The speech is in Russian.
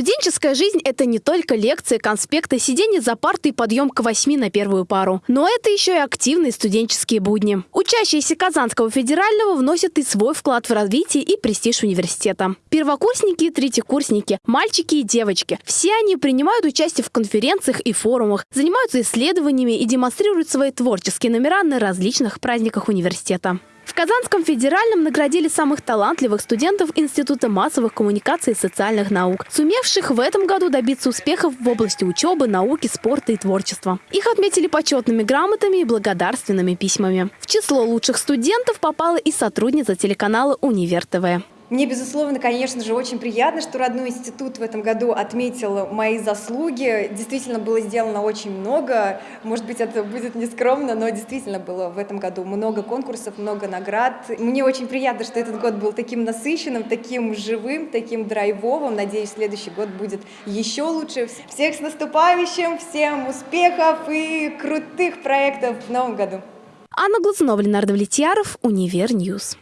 Студенческая жизнь – это не только лекции, конспекты, сидение за партой и подъем к восьми на первую пару. Но это еще и активные студенческие будни. Учащиеся Казанского федерального вносят и свой вклад в развитие и престиж университета. Первокурсники и третьекурсники, мальчики и девочки – все они принимают участие в конференциях и форумах, занимаются исследованиями и демонстрируют свои творческие номера на различных праздниках университета. В Казанском федеральном наградили самых талантливых студентов Института массовых коммуникаций и социальных наук, сумевших в этом году добиться успехов в области учебы, науки, спорта и творчества. Их отметили почетными грамотами и благодарственными письмами. В число лучших студентов попала и сотрудница телеканала «Универ ТВ». Мне, безусловно, конечно же, очень приятно, что родной институт в этом году отметил мои заслуги. Действительно было сделано очень много. Может быть, это будет нескромно, но действительно было в этом году много конкурсов, много наград. Мне очень приятно, что этот год был таким насыщенным, таким живым, таким драйвовым. Надеюсь, следующий год будет еще лучше. Всех с наступающим, всем успехов и крутых проектов в новом году. Анна Глазунова, Ленардо Влетьяров, Универ Ньюс.